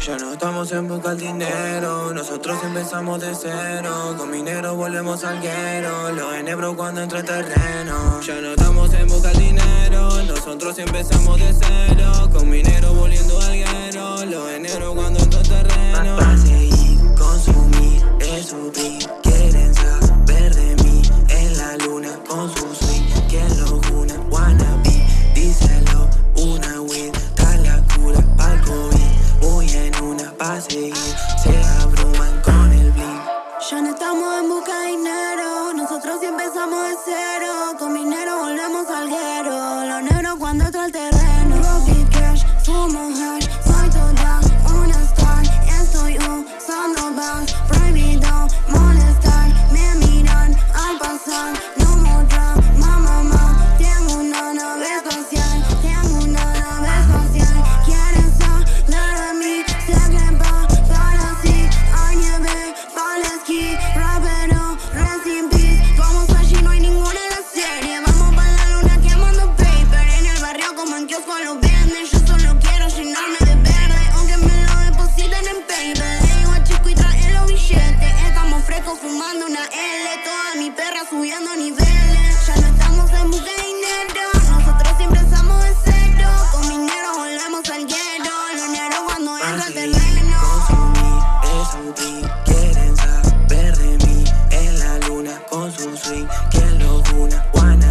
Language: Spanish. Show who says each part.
Speaker 1: Ya no estamos en busca del dinero, nosotros empezamos de cero. Con minero volvemos al guero, los enebros cuando entra terreno. Ya no estamos en busca del dinero, nosotros empezamos de cero Se abruman con el bling
Speaker 2: Ya no estamos en busca de dinero, nosotros sí empezamos de cero. Con minero volvemos al guero, los negros cuando entra el terreno. Profit cash, fumo hash fumando una L Toda mi perra subiendo niveles. Ya no estamos en busca de dinero Nosotros siempre estamos de cero. Con mi negro volvemos al guero Los negros cuando entra al terreno
Speaker 1: quieren saber de mí. En la luna con su swing, quien lo una?